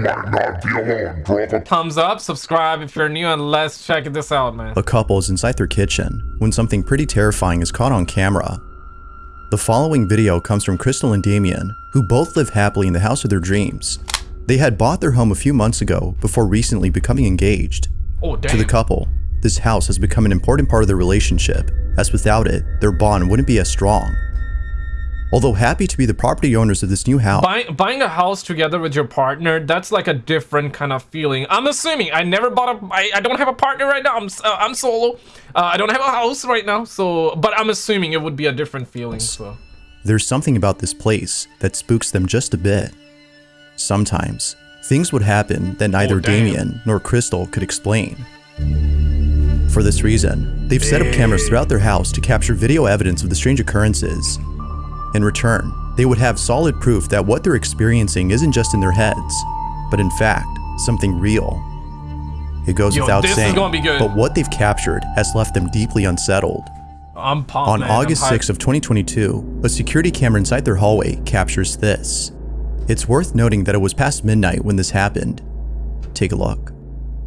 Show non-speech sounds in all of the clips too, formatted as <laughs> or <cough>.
might not be alone. Drop a Thumbs up, subscribe if you're new, and let's check this out, man. A couple is inside their kitchen when something pretty terrifying is caught on camera. The following video comes from Crystal and Damien, who both live happily in the house of their dreams. They had bought their home a few months ago before recently becoming engaged. Oh, To the couple, this house has become an important part of their relationship, as without it, their bond wouldn't be as strong. Although happy to be the property owners of this new house, Buy, buying a house together with your partner, that's like a different kind of feeling. I'm assuming. I never bought a... I, I don't have a partner right now. I'm, uh, I'm solo. Uh, I don't have a house right now, so... But I'm assuming it would be a different feeling, so... there's something about this place that spooks them just a bit. Sometimes, things would happen that neither Oh. Damien nor Crystal could explain. For this reason, they've set up cameras throughout their house to capture video evidence of the strange occurrences. In return, they would have solid proof that what they're experiencing isn't just in their heads, but in fact, something real. It goes Yo, without saying, gonna be good. but what they've captured has left them deeply unsettled. I'm pumped, On man. August hyped. 6 of 2022, a security camera inside their hallway captures this. It's worth noting that it was past midnight when this happened. Take a look.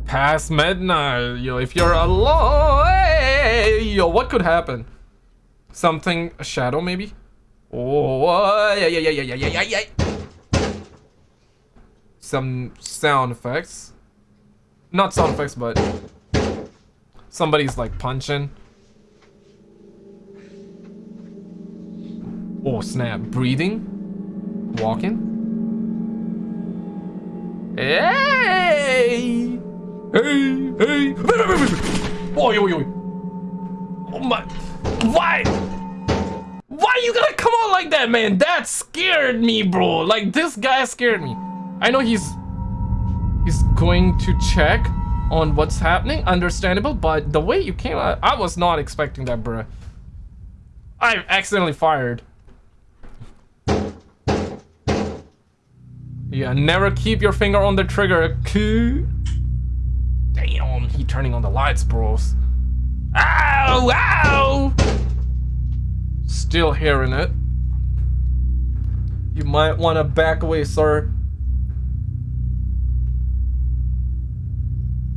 Past midnight, yo. If you're alone, yo, what could happen? Something, a shadow maybe? Oh, yeah, yeah, yeah, yeah, yeah, yeah, yeah. Some sound effects. Not sound effects, but somebody's like punching. Oh, snap. Breathing. Walking. Hey! Hey, hey. Wait, wait, wait, wait. Oh, yo, yo. Oh, my. Why? Why you gonna come on like that, man? That scared me, bro. Like this guy scared me. I know he's he's going to check on what's happening. Understandable, but the way you came out, I was not expecting that, bro. I accidentally fired. Yeah, never keep your finger on the trigger. Damn, he turning on the lights, bros. Ow, ow! Still hearing it. You might want to back away, sir.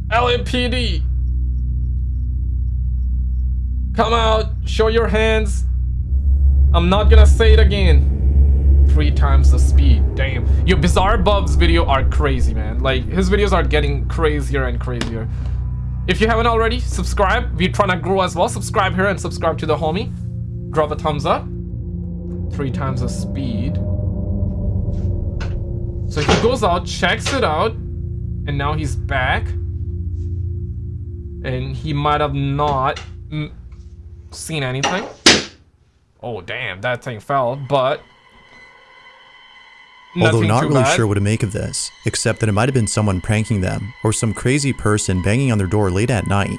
LMPD! Come out, show your hands. I'm not gonna say it again. Three times the speed, damn. Your Bizarre Bub's video are crazy, man. Like, his videos are getting crazier and crazier. If you haven't already, subscribe. We're trying to grow as well. Subscribe here and subscribe to the homie. Drop a thumbs up. Three times the speed. So he goes out, checks it out, and now he's back. And he might have not seen anything. Oh, damn, that thing fell, but... Although not really bad. sure what to make of this, except that it might have been someone pranking them, or some crazy person banging on their door late at night.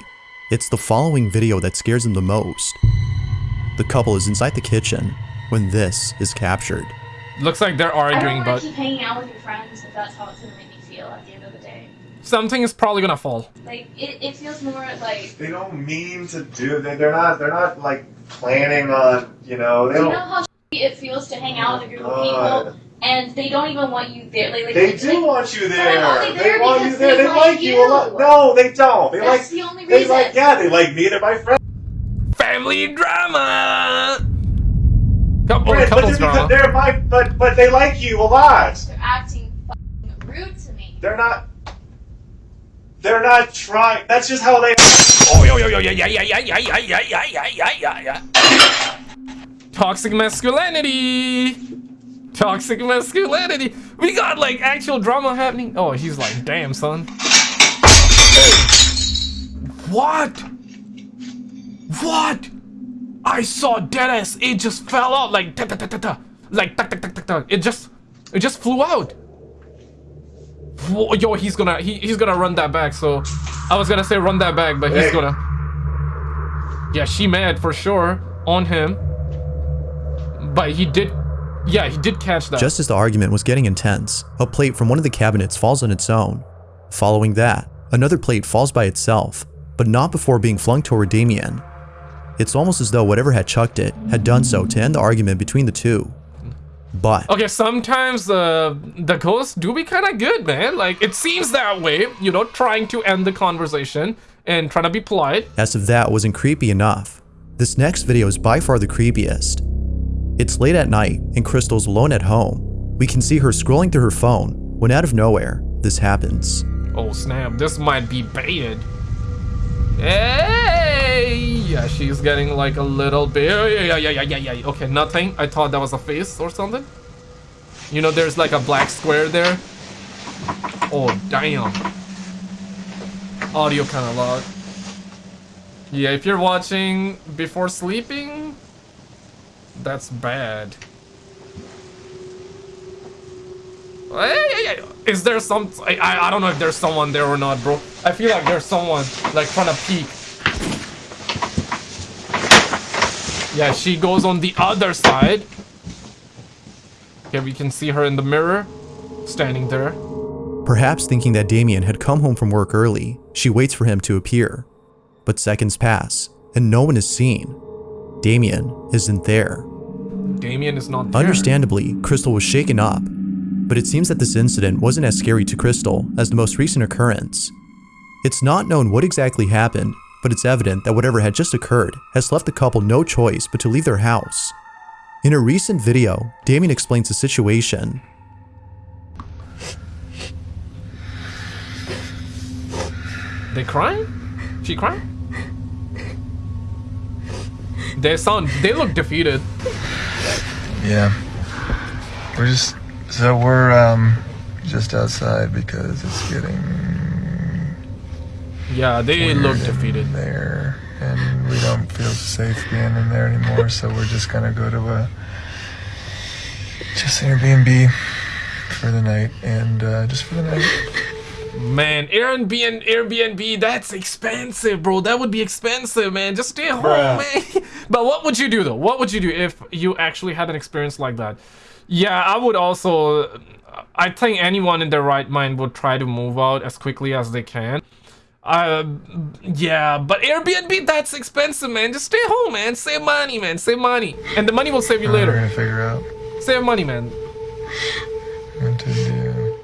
It's the following video that scares them the most. The couple is inside the kitchen when this is captured. Looks like they're I arguing, don't but keep hanging out with your friends if that's how it's gonna make me feel at the end of the day. something is probably gonna fall. Like it, it feels more like. They don't mean to do. They, they're not. They're not like planning on. You know. They Do you don't. know how it feels to hang out with a group of people and they don't even want you there? Like, like They like, do want you there. only oh, there They want you there. they They like like you a lot. No, they don't. They That's like. the only They like. Yeah, they like me. They're my friends. Family drama. Couple But couples just drama. they're my. But but they like you a lot. They're acting fucking rude to me. They're not. They're not trying. That's just how they. Oh yo yo yo yeah yeah yeah yeah yeah yeah yeah yeah yeah yeah yeah yeah. Toxic masculinity. Toxic masculinity. We got like actual drama happening. Oh, he's like, damn son. What? What? I saw deadass. It just fell out like ta ta ta ta ta. Like ta ta ta ta ta. It just, it just flew out. Whoa, yo, he's gonna, he, he's gonna run that back. So, I was gonna say run that back, but he's Hey. gonna. Yeah, she mad for sure on him. But he did, yeah, he did catch that. Just as the argument was getting intense, a plate from one of the cabinets falls on its own. Following that, another plate falls by itself, but not before being flung toward Damien. It's almost as though whatever had chucked it had done so to end the argument between the two. But Okay, sometimes uh, the ghosts do be kind of good, man. Like, it seems that way, you know, trying to end the conversation and trying to be polite. as if that wasn't creepy enough, this next video is by far the creepiest. It's late at night and Crystal's alone at home. We can see her scrolling through her phone when out of nowhere, this happens. Oh, snap. This might be bad. Hey! Yeah, she's getting like a little bit. Oh, yeah, yeah, yeah, yeah, yeah, yeah. Okay, nothing. I thought that was a face or something. You know, there's like a black square there. Oh, damn. Audio kind of loud. Yeah, if you're watching before sleeping, that's bad. Is there some? I, I I don't know if there's someone there or not, bro. I feel like there's someone like trying to peek. Yeah, she goes on the other side. Okay, we can see her in the mirror, standing there. Perhaps thinking that Damien had come home from work early, she waits for him to appear. But seconds pass, and no one is seen. Damien isn't there. Damien is not there. Understandably, Crystal was shaken up, but it seems that this incident wasn't as scary to Crystal as the most recent occurrence. It's not known what exactly happened, but it's evident that whatever had just occurred has left the couple no choice but to leave their house. In a recent video, Damien explains the situation. They crying? She crying? They sound. They look defeated. Yeah. We're just so we're um just outside because it's getting Yeah, they weird look in defeated. there and we don't feel safe being in there anymore, so we're just gonna go to a just Airbnb for the night and uh, just for the night. Man, Airbnb, Airbnb, that's expensive, bro. That would be expensive, man. Just stay home, man. <laughs> but what would you do though? What would you do if you actually had an experience like that? Yeah, I would also. I think anyone in their right mind would try to move out as quickly as they can. Uh, yeah, but Airbnb, that's expensive, man. Just stay home, man. Save money, man. Save money, and the money will save you We're later. gonna figure out Save money, man. what to do.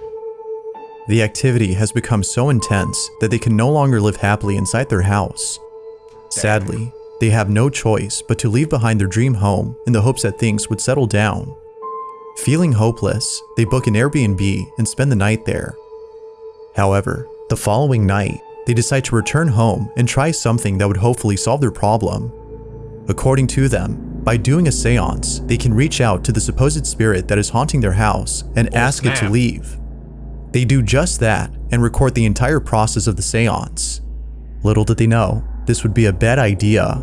The activity has become so intense that they can no longer live happily inside their house. Sadly, they have no choice but to leave behind their dream home in the hopes that things would settle down. Feeling hopeless, they book an Airbnb and spend the night there. However, the following night, they decide to return home and try something that would hopefully solve their problem. According to them, by doing a seance, they can reach out to the supposed spirit that is haunting their house and Oh, ask it to leave. They do just that and record the entire process of the seance. Little did they know, this would be a bad idea.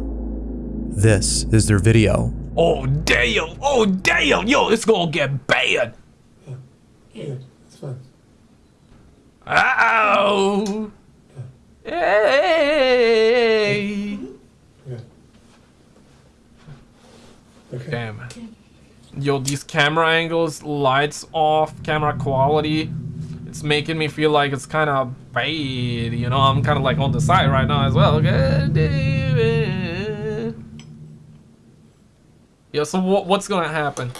This is their video. Oh damn! Oh damn! Yo, it's gonna get bad. Yeah, it's fine. Ow! Hey! Yeah. Okay. Damn. Yo, these camera angles, lights off, camera quality. It's making me feel like it's kind of bad. You know, I'm kind of like on the side right now as well. God damn it. Yo, so what, what's gonna happen?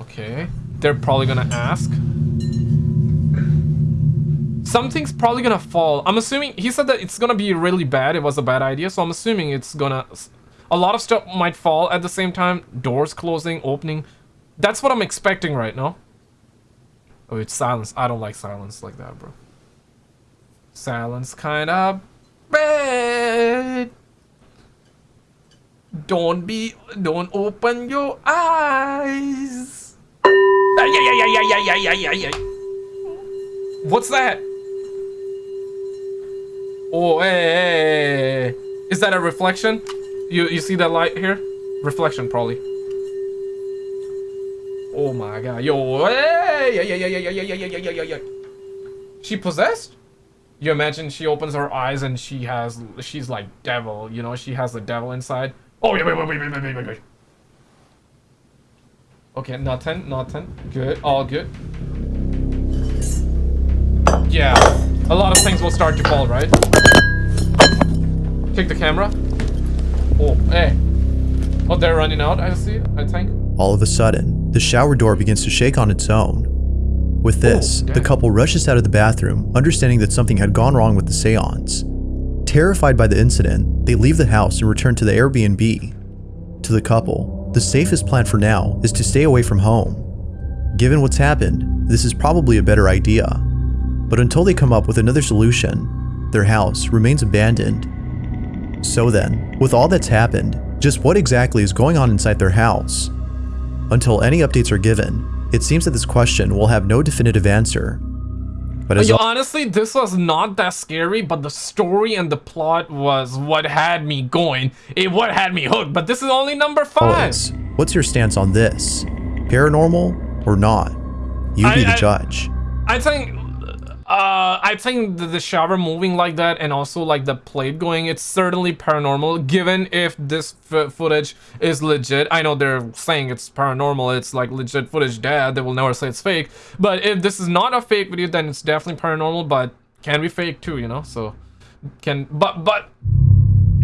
Okay, They're probably gonna ask. Something's probably gonna fall. I'm assuming he said that it's gonna be really bad. It was a bad idea, so I'm assuming it's gonna. A lot of stuff might fall at the same time. Doors closing, opening. That's what I'm expecting right now. Oh, it's silence. I don't like silence like that, bro. Silence kind of bad. Don't be. Don't open your eyes. What's that? Oh, hey, hey, hey, Is that a reflection? You you see that light here? Reflection, probably. Oh my god. Yo, hey, yeah yeah yeah yeah yeah yeah yeah yeah yeah yeah. She possessed? You imagine she opens her eyes and she has, she's like devil, you know, she has the devil inside. Oh, yeah wait wait, wait, wait, wait, wait, wait, wait. Okay, nothing, nothing. Good, all good. Yeah, a lot of things will start to fall, right? Take the camera. Oh, hey. Oh, they're running out, I see, I think. All of a sudden, the shower door begins to shake on its own. With oh, this, Oh, the couple rushes out of the bathroom, understanding that something had gone wrong with the seance. Terrified by the incident, they leave the house and return to the Airbnb. To the couple, the safest plan for now is to stay away from home. Given what's happened, this is probably a better idea. But until they come up with another solution, their house remains abandoned. So then, with all that's happened, just what exactly is going on inside their house? Until any updates are given, it seems that this question will have no definitive answer. But honestly, this was not that scary, but the story and the plot was what had me going. It what had me hooked. But this is only number oh, five. always, what's your stance on this? Paranormal or not? You be I- the I- judge. I think, uh, I think the, the shower moving like that and also like the plate going, it's certainly paranormal. Given if this f- footage is legit, I know they're saying it's paranormal. It's like legit footage. Dad, they will never say it's fake. But if this is not a fake video, then it's definitely paranormal. But can be fake too, you know. So can, but but.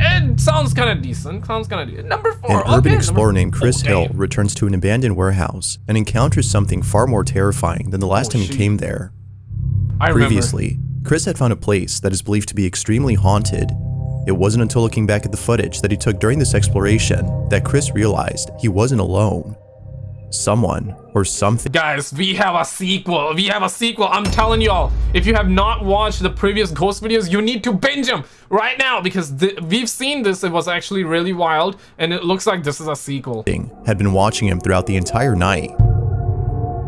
It sounds kind of decent. Sounds kind of decent. Number four. An okay, urban explorer named Chris Oh, Hill returns to an abandoned warehouse and encounters something far more terrifying than the last Oh, time he came there. I remember. Previously, Chris had found a place that is believed to be extremely haunted. It wasn't until looking back at the footage that he took during this exploration that Chris realized he wasn't alone. Someone or something Guys, we have a sequel. We have a sequel. I'm telling y'all, if you have not watched the previous ghost videos, you need to binge them right now because we've seen this. It was actually really wild, and it looks like this is a sequel. had been watching him throughout the entire night.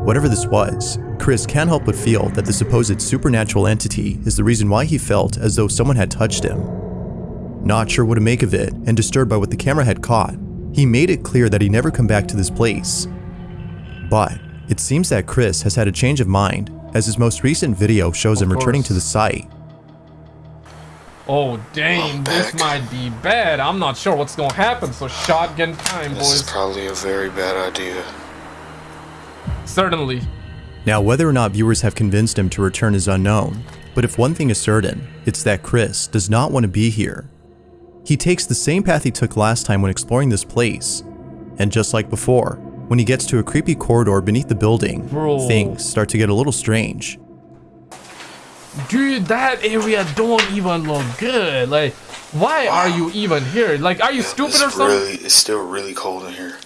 Whatever this was, Chris can't help but feel that the supposed supernatural entity is the reason why he felt as though someone had touched him. Not sure what to make of it and disturbed by what the camera had caught, he made it clear that he never come back to this place. But it seems that Chris has had a change of mind as his most recent video shows him returning course. to the site. Oh, dang, I'm this back. might be bad. I'm not sure what's gonna happen, so shotgun time, This is probably a very bad idea. Certainly. Now, whether or not viewers have convinced him to return is unknown, but if one thing is certain, it's that Chris does not want to be here. He takes the same path he took last time when exploring this place, and just like before, when he gets to a creepy corridor beneath the building, Bro. things start to get a little strange. Dude, that area don't even look good. Like, why are you even here? Like, are you stupid or something? really, it's still really cold in here.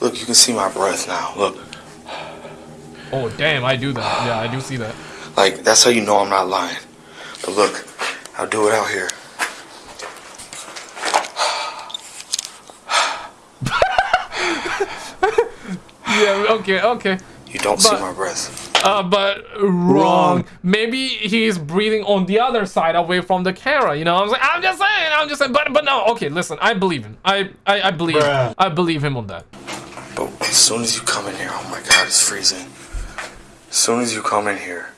Look, you can see my breath now. Look, Oh, damn, I do that. Yeah, I do see that. like that's how you know I'm not lying. But look, I'll do it out here. <laughs> Yeah, okay, okay. You don't see my breath. Uh, but wrong. Maybe he's breathing on the other side away from the camera. You know, I'm like, I'm just saying, I'm just saying. But but no, okay, listen, I believe him. I I, I believe, Bruh. I believe him on that. But as soon as you come in here, oh my God, it's freezing. As soon as you come in here,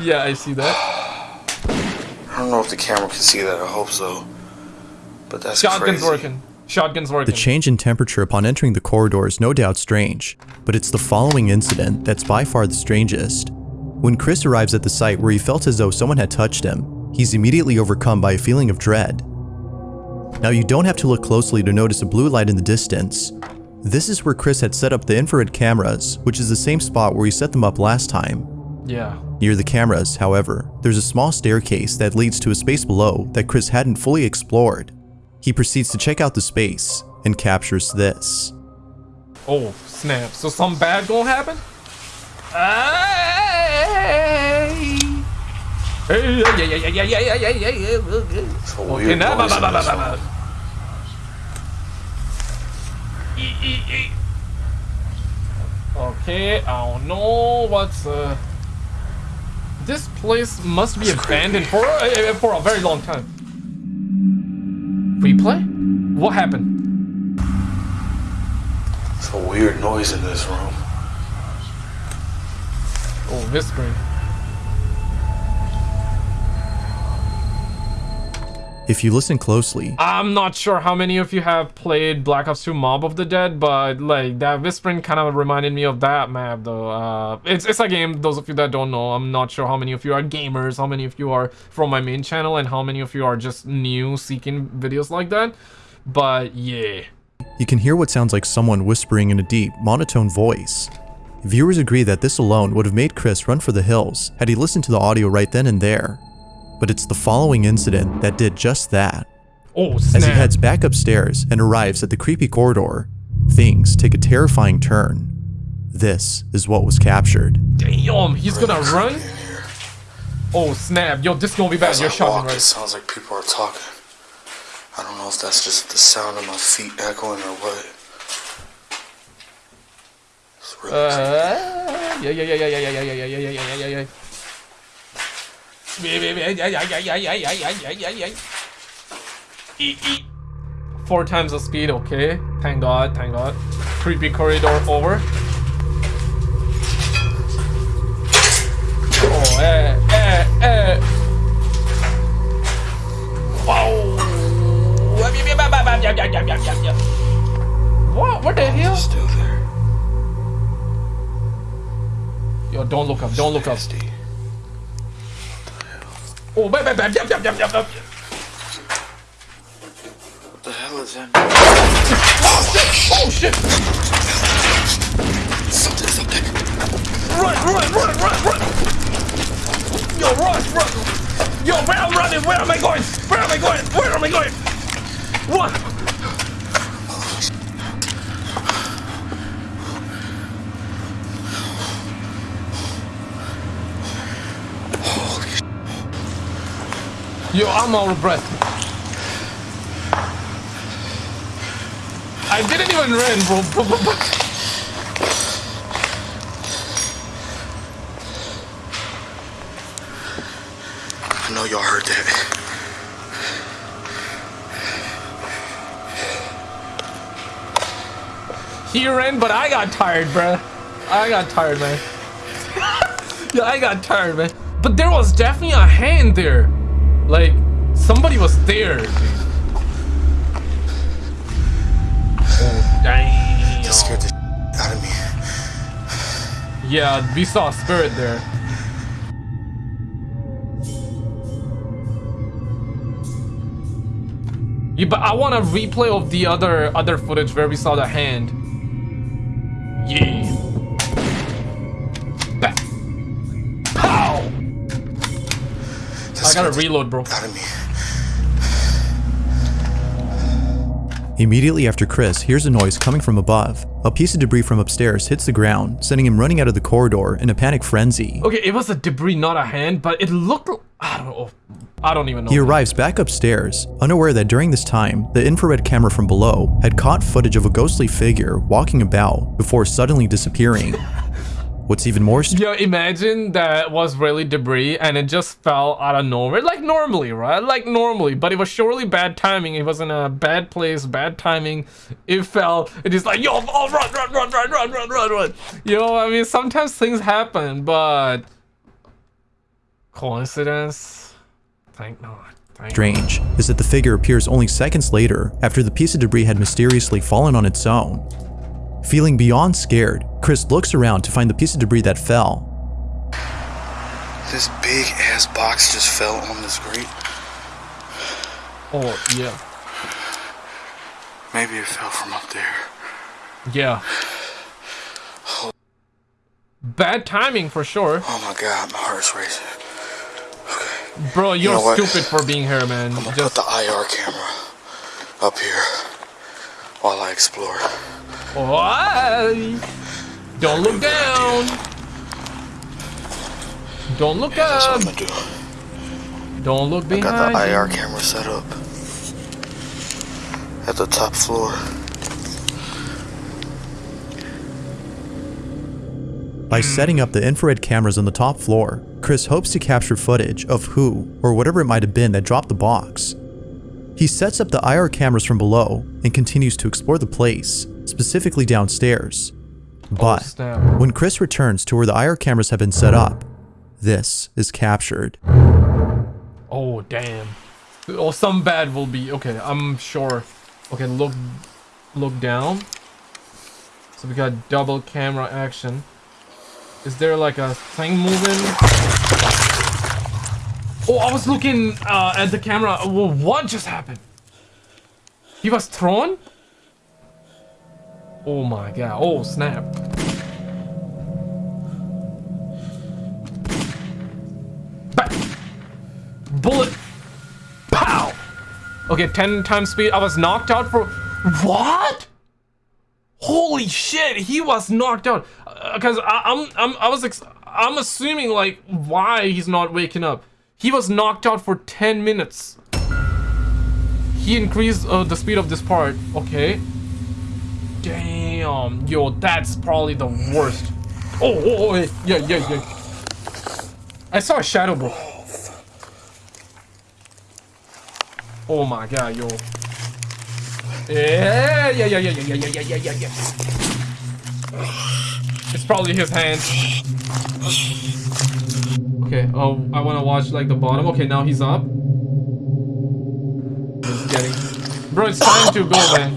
Yeah, I see that. I don't know if the camera can see that. I hope so. But that's Shotgun's crazy. working. Shotgun's working. The change in temperature upon entering the corridor is no doubt strange, but it's the following incident that's by far the strangest. When Chris arrives at the site where he felt as though someone had touched him, he's immediately overcome by a feeling of dread. Now you don't have to look closely to notice a blue light in the distance. This is where Chris had set up the infrared cameras, which is the same spot where he set them up last time. yeah. Near the cameras, however, there's a small staircase that leads to a space below that Chris hadn't fully explored. He proceeds to check out the space and captures this. Oh snap! So some bad gonna happen? Hey! Hey! Yeah! Yeah! Yeah! Yeah! Yeah! Yeah! Yeah! Yeah! It's a Okay, weird now, noise ba- in ba- ba- this ba- one. ba. Okay, I don't know what's uh. This place must be It's abandoned creepy. for uh, for a very long time. Replay? What happened? It's a weird noise in this room. Oh, whispering. If you listen closely, I'm not sure how many of you have played Black Ops 2 Mob of the Dead, but like that whispering kind of reminded me of that map though. Uh, it's, it's a game, those of you that don't know, I'm not sure how many of you are gamers, how many of you are from my main channel, and how many of you are just new seeking videos like that. But yeah. you can hear what sounds like someone whispering in a deep, monotone voice. Viewers agree that this alone would have made Chris run for the hills had he listened to the audio right then and there. But it's the following incident that did just that. Oh snap. As he heads back upstairs and arrives at the creepy corridor, things take a terrifying turn. This is what was captured. Damn, he's gonna run? Oh snap. Yo, this gonna be bad. As You're I shouting, walk, it right? sounds like people are talking. I don't know if that's just the sound of my feet echoing or what. It's really Uh, yeah, yeah, yeah, yeah, yeah, yeah, yeah, yeah, yeah, yeah, yeah, yeah, <laughs> Four times the speed, okay. Thank God, thank God. Creepy corridor over. Oh, eh, eh, eh. Wow. What? What the hell? still there. Yo, don't look up, don't look up. PSD. Oh, bam, bam, bam, yep, yep, yep, yep, yep. What the hell is that? Oh shit! Oh, Something's up there. Run, run, run, run, run! Yo, run, run! Yo, where am I running? Where am I going? Where am I going? Where am I going? Run! Yo, I'm out of breath. I didn't even run, bro. I know y'all heard that. He ran, but I got tired, bro. I got tired, man. <laughs> yeah, I got tired, man. But there was definitely a hand there. Like, somebody was there, dude. Oh, damn. That scared the out of me. Yeah, we saw a spirit there. Yeah, but I want a replay of the other other footage where we saw the hand. Gotta reload, bro. out of me. Immediately after Chris hears a noise coming from above, a piece of debris from upstairs hits the ground, sending him running out of the corridor in a panic frenzy. Okay, it was a debris, not a hand, but it looked. I don't know. I don't even know. He arrives back upstairs, unaware that during this time, the infrared camera from below had caught footage of a ghostly figure walking about before suddenly disappearing. <laughs> What's even more Yo, imagine that was really debris and it just fell out of nowhere. Like normally, right? Like normally. But it was surely bad timing. It was in a bad place, bad timing. It fell. It is like, yo, oh, run, run, run, run, run, run, run, run. You know, I mean, sometimes things happen, but coincidence? Thank God. Thank strange is that the figure appears only seconds later after the piece of debris had mysteriously fallen on its own. Feeling beyond scared, Chris looks around to find the piece of debris that fell. This big ass box just fell on this screen. Oh, yeah. Maybe it fell from up there. Yeah. Bad timing for sure. Oh my god, my heart's racing. Okay. Bro, you're know what? stupid for being here, man. I'm gonna Just put the IR camera up here while I explore. Why? Don't look down. Don't look Yeah, that's what up. I'm gonna do. Don't look I got the IR camera set up at the top floor. By setting up the infrared cameras on the top floor, Chris hopes to capture footage of who or whatever it might have been that dropped the box. He sets up the IR cameras from below and continues to explore the place, specifically downstairs. But when Chris returns to where the IR cameras have been set up, this is captured. Oh damn. Oh, some bad will be. Okay, I'm sure. Okay, look look down. So we got double camera action. Is there like a thing moving? Oh, I was looking uh, at the camera. What just happened? He was thrown? Oh my god. Oh, snap. Bullet. Pow! Okay, 10 times speed. I was knocked out for... What? Holy shit, he was knocked out. Because I I'm, I'm, I was... I'm assuming, like, why he's not waking up. He was knocked out for 10 minutes. He increased uh, the speed of this part. Okay. Damn. Yo, that's probably the worst. Oh, oh, oh, yeah, yeah, yeah. I saw a shadow, bro. Oh my god, yo. Yeah, yeah, yeah, yeah, yeah, yeah, yeah, yeah, yeah, yeah. It's probably his hand. Okay, oh, I want to watch like the bottom. Okay, now he's up. He's getting... Bro, it's time to go, man.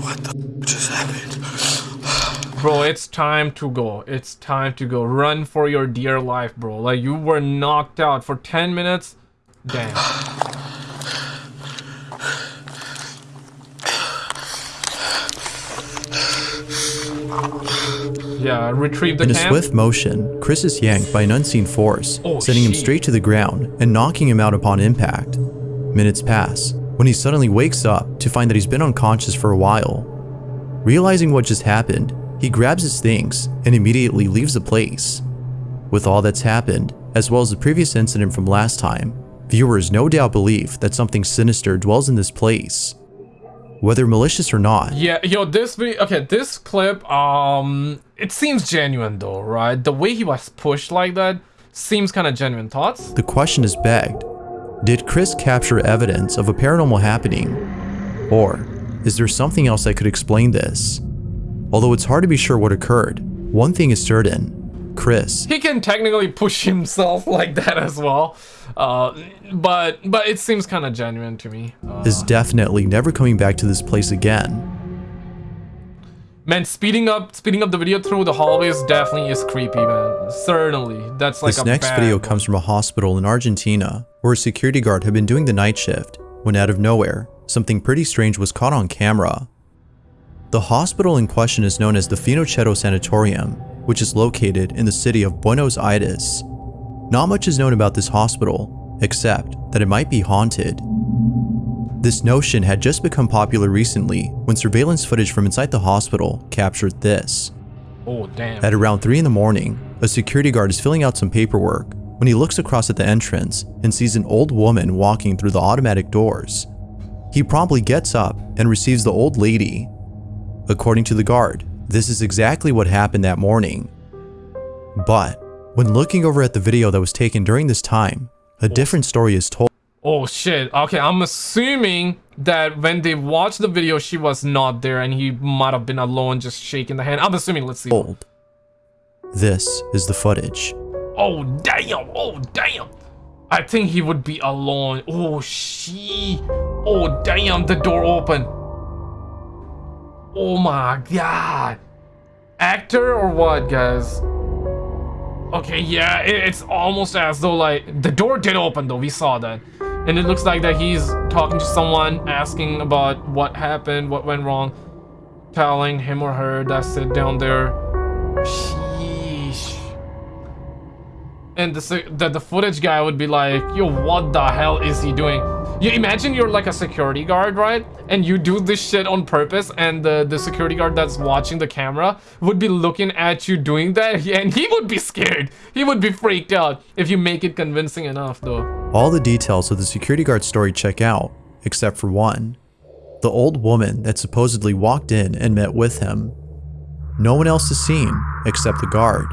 What the just happened? Bro, it's time to go. It's time to go. Run for your dear life, bro. Like, you were knocked out for 10 minutes. Damn. Yeah, retrieve the In a camp. swift motion, Chris is yanked by an unseen force, Oh, sending him straight to the ground and knocking him out upon impact. Minutes pass, when he suddenly wakes up to find that he's been unconscious for a while. Realizing what just happened, he grabs his things and immediately leaves the place. With all that's happened, as well as the previous incident from last time, viewers no doubt believe that something sinister dwells in this place. Whether malicious or not, Yeah, yo, this video, okay, this clip, um, it seems genuine though, right? The way he was pushed like that seems kind of genuine. Thoughts? The question is begged Did Chris capture evidence of a paranormal happening? Or is there something else that could explain this? Although it's hard to be sure what occurred, one thing is certain Chris He can technically push himself <laughs> like that as well, uh, but but it seems kind of genuine to me. Uh, is definitely never coming back to this place again. man, speeding up speeding up the video through the hallways definitely is creepy, man. Certainly, that's like This a next video one. comes from a hospital in Argentina where a security guard had been doing the night shift when out of nowhere, something pretty strange was caught on camera. The hospital in question is known as the Finochietto Sanatorium, which is located in the city of Buenos Aires. Not much is known about this hospital, except that it might be haunted. This notion had just become popular recently when surveillance footage from inside the hospital captured this. Oh damn. At around 3 in the morning, a security guard is filling out some paperwork when he looks across at the entrance and sees an old woman walking through the automatic doors. He promptly gets up and receives the old lady. According to the guard, this is exactly what happened that morning. But when looking over at the video that was taken during this time, a different story is told. Oh shit. Okay, I'm assuming that when they watched the video, she was not there and he might have been alone just shaking the hand. I'm assuming. Let's see. Told. This is the footage. Oh damn! Oh damn! I think he would be alone. Oh she. Oh damn! The door open. Oh my god! Actor or what, guys? Okay, yeah, it- it's almost as though like the door did open though. We saw that, and it looks like that he's talking to someone, asking about what happened, what went wrong, telling him or her that sit down there. Sheesh and the, the the footage guy would be like, "Yo, what the hell is he doing?" You imagine you're like a security guard, right? And you do this shit on purpose, and the the security guard that's watching the camera would be looking at you doing that, <laughs> and he would be scared. He would be freaked out if you make it convincing enough, though. All the details of the security guard story check out, except for one. The old woman that supposedly walked in and met with him. No one else is seen, except the guard.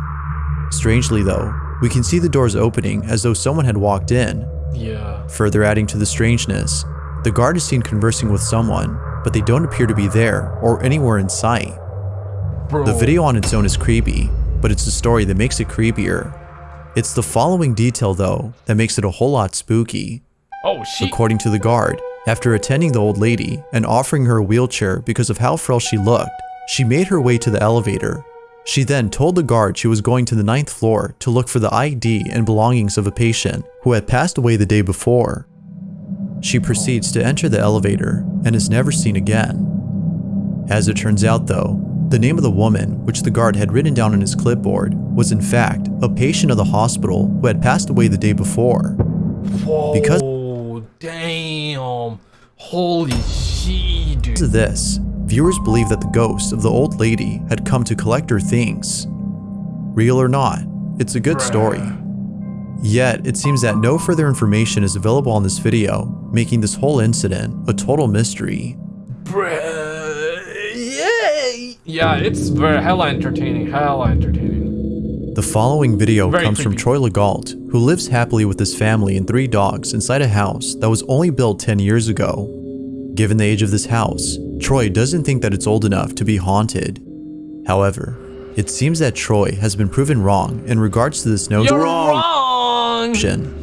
Strangely though, we can see the doors opening as though someone had walked in. Yeah. Further adding to the strangeness, the guard is seen conversing with someone, but they don't appear to be there or anywhere in sight. Bro. The video on its own is creepy, but it's the story that makes it creepier. It's the following detail, though, that makes it a whole lot spooky. Oh, she. According to the guard, after attending the old lady and offering her a wheelchair because of how frail she looked, she made her way to the elevator. She then told the guard she was going to the ninth floor to look for the ID and belongings of a patient who had passed away the day before. She proceeds to enter the elevator and is never seen again. As it turns out, though, the name of the woman, which the guard had written down on his clipboard, was in fact a patient of the hospital who had passed away the day before. Whoa, because- damn. Holy shit, dude. this, viewers believe that the ghost of the old lady had come to collect her things. Real or not, it's a good story. Yet, it seems that no further information is available on this video, making this whole incident a total mystery. Bruh. Yeah. It's very hella entertaining. Hella entertaining. The following video Very comes from. Troy Legault, who lives happily with his family and three dogs inside a house that was only built 10 years ago. Given the age of this house, Troy doesn't think that it's old enough to be haunted. However, it seems that Troy has been proven wrong in regards to this notion, You're wrong.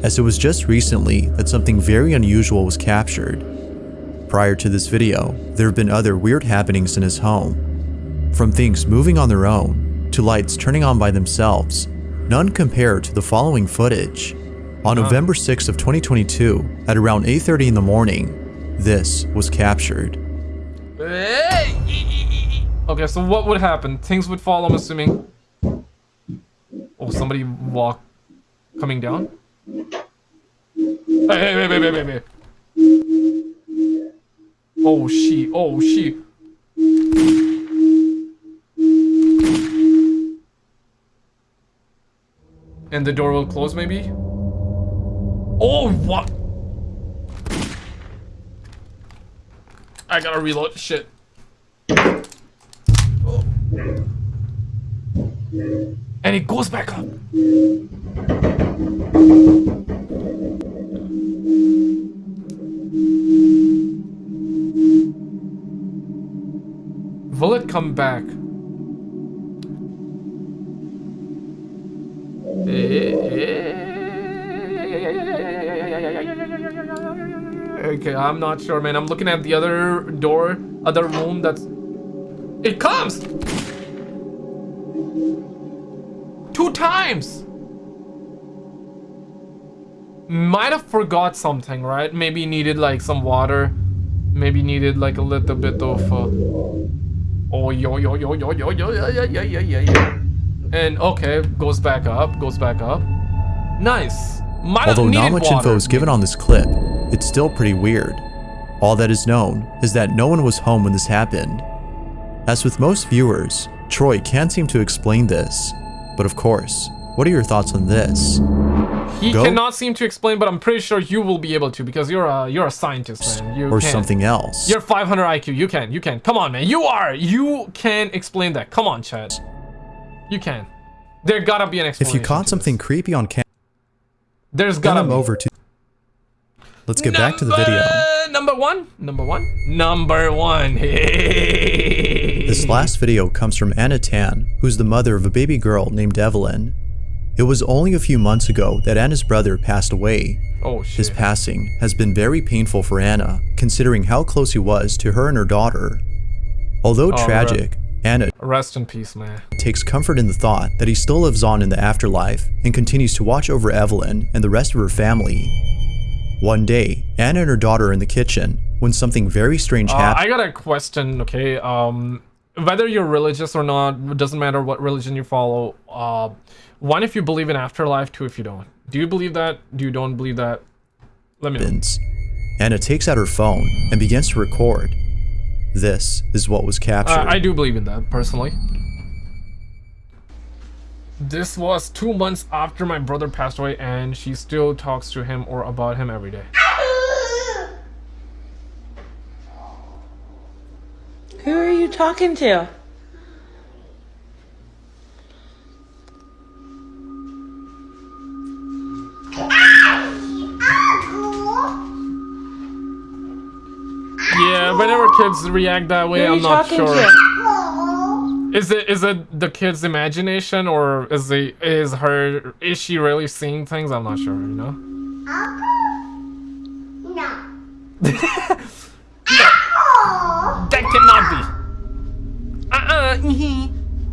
as it was just recently that something very unusual was captured. Prior to this video, there have been other weird happenings in his home. From things moving on their own to lights turning on by themselves, none compare to the following footage. On November 6th of 2022, at around 8:30 in the morning, this was captured. Okay, so what would happen? Things would fall, I'm assuming. Oh, somebody walk coming down? Hey, hey, hey, hey, hey, hey, hey. Oh, she, oh, she. And the door will close, maybe? Oh, what? I gotta reload. Shit. Oh. And it goes back up. Will it come back? Okay, I'm not sure, man. I'm looking at the other door, other room that's... It comes! Two times! Might have forgot something, right? Maybe needed, like, some water. Maybe needed, like, a little bit of... Uh... Oh, yo, yo, yo, yo, yo, yo, yo yo yo yo yo. yeah. And, okay, goes back up, goes back up. Nice. Might Although not much water. info is given on this clip, it's still pretty weird. All that is known is that no one was home when this happened. As with most viewers, Troy can't seem to explain this. But of course, what are your thoughts on this? He Go- cannot seem to explain, but I'm pretty sure you will be able to because you're a you're a scientist, man. You Or can. something else? You're 500 IQ. You can. You can. Come on, man. You are. You can explain that. Come on, Chad. You can. There gotta be an explanation. If you caught something this. creepy on camera, there's gotta them be. over to... Let's get back to the video. Number one. Number one. Number one. <laughs> This last video comes from Anna Tan, who's the mother of a baby girl named Evelyn. It was only a few months ago that Anna's brother passed away. Oh shit. His passing has been very painful for Anna, considering how close he was to her and her daughter. Although Oh, tragic, Anna Rest in peace, man. takes comfort in the thought that he still lives on in the afterlife and continues to watch over Evelyn and the rest of her family. One day, Anna and her daughter are in the kitchen when something very strange Uh, happens. I got a question. Okay. Um, whether you're religious or not, it doesn't matter what religion you follow. Uh, one if you believe in afterlife, two if you don't. Do you believe that? Do you don't believe that? Let me know. Anna takes out her phone and begins to record. This is what was captured. Uh, I do believe in that personally. This was two months after my brother passed away, and she still talks to him or about him every day. Who are you talking to? Yeah, whenever kids react that way, I'm not sure. to? Is it is it the kid's imagination or is the is her is she really seeing things? I'm not sure, you know? Uncle No. <laughs> That cannot be. Uh-uh. ee-hee.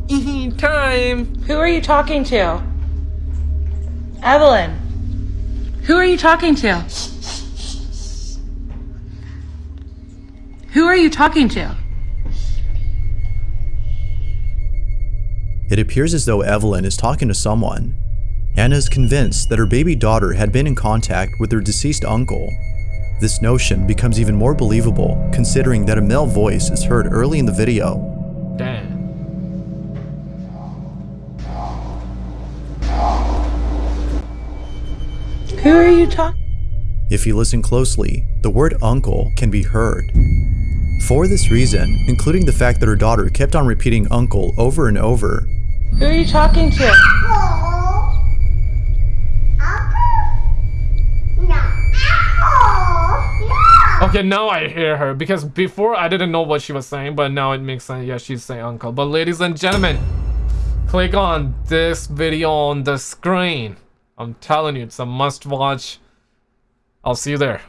Ee-hee. Time. Who are you talking to? Evelyn. Who are you talking to? Who are you talking to? It appears as though Evelyn is talking to someone. Anna is convinced that her baby daughter had been in contact with her deceased uncle. This notion becomes even more believable considering that a male voice is heard early in the video. Damn. Who are you talking? If you listen closely, the word uncle can be heard. For this reason, including the fact that her daughter kept on repeating uncle over and over, Who are you talking to? Uncle? No. Uncle. No. Okay, now I hear her because before I didn't know what she was saying, but now it makes sense. Yeah, she's saying uncle. But ladies and gentlemen, click on this video on the screen. I'm telling you, it's a must watch. I'll see you there.